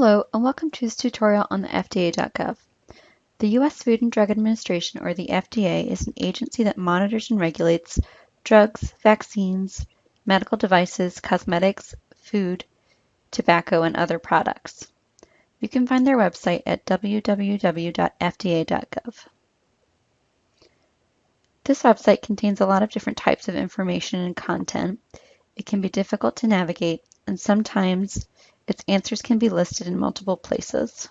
Hello and welcome to this tutorial on the FDA.gov. The U.S. Food and Drug Administration, or the FDA, is an agency that monitors and regulates drugs, vaccines, medical devices, cosmetics, food, tobacco, and other products. You can find their website at www.fda.gov. This website contains a lot of different types of information and content. It can be difficult to navigate, and sometimes its answers can be listed in multiple places.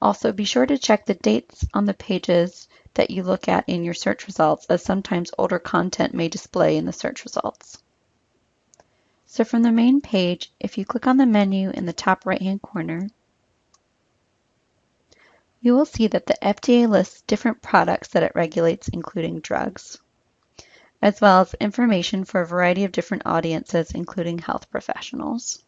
Also, be sure to check the dates on the pages that you look at in your search results, as sometimes older content may display in the search results. So from the main page, if you click on the menu in the top right-hand corner, you will see that the FDA lists different products that it regulates, including drugs, as well as information for a variety of different audiences, including health professionals.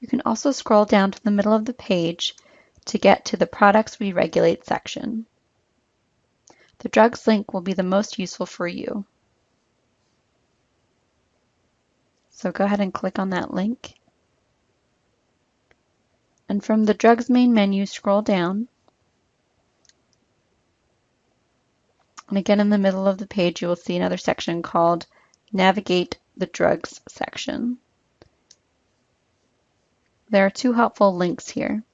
You can also scroll down to the middle of the page to get to the Products We Regulate section. The drugs link will be the most useful for you. So go ahead and click on that link. And from the drugs main menu, scroll down. And again, in the middle of the page, you will see another section called Navigate the Drugs section. There are two helpful links here.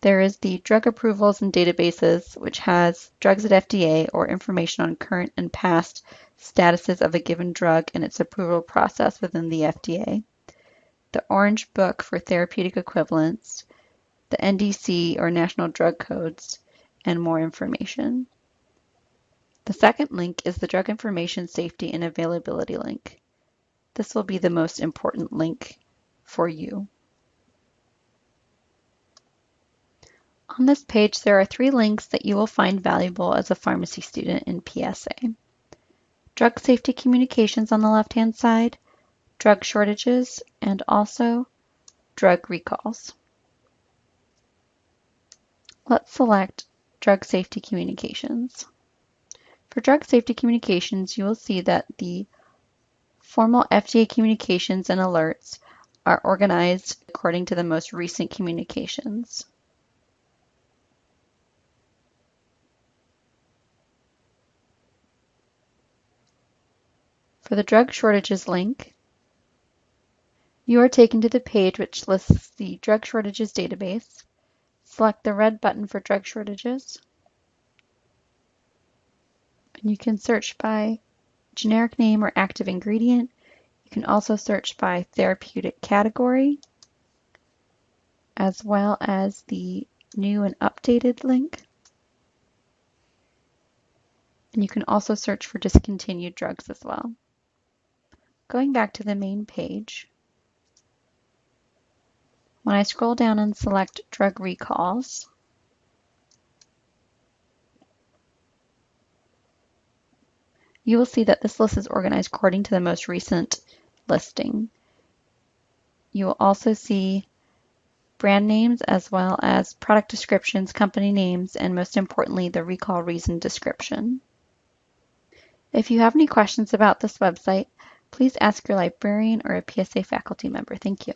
There is the Drug Approvals and Databases, which has drugs at FDA or information on current and past statuses of a given drug and its approval process within the FDA. The Orange Book for therapeutic equivalents, the NDC or National Drug Codes, and more information. The second link is the Drug Information Safety and Availability link. This will be the most important link for you. On this page, there are three links that you will find valuable as a pharmacy student in PSA. Drug safety communications on the left-hand side, drug shortages, and also drug recalls. Let's select drug safety communications. For drug safety communications, you will see that the formal FDA communications and alerts are organized according to the most recent communications. For the drug shortages link, you are taken to the page which lists the drug shortages database. Select the red button for drug shortages. And you can search by generic name or active ingredient You can also search by therapeutic category, as well as the new and updated link. And you can also search for discontinued drugs as well. Going back to the main page, when I scroll down and select drug recalls, you will see that this list is organized according to the most recent listing. You will also see brand names as well as product descriptions, company names, and most importantly, the recall reason description. If you have any questions about this website, please ask your librarian or a PSA faculty member. Thank you.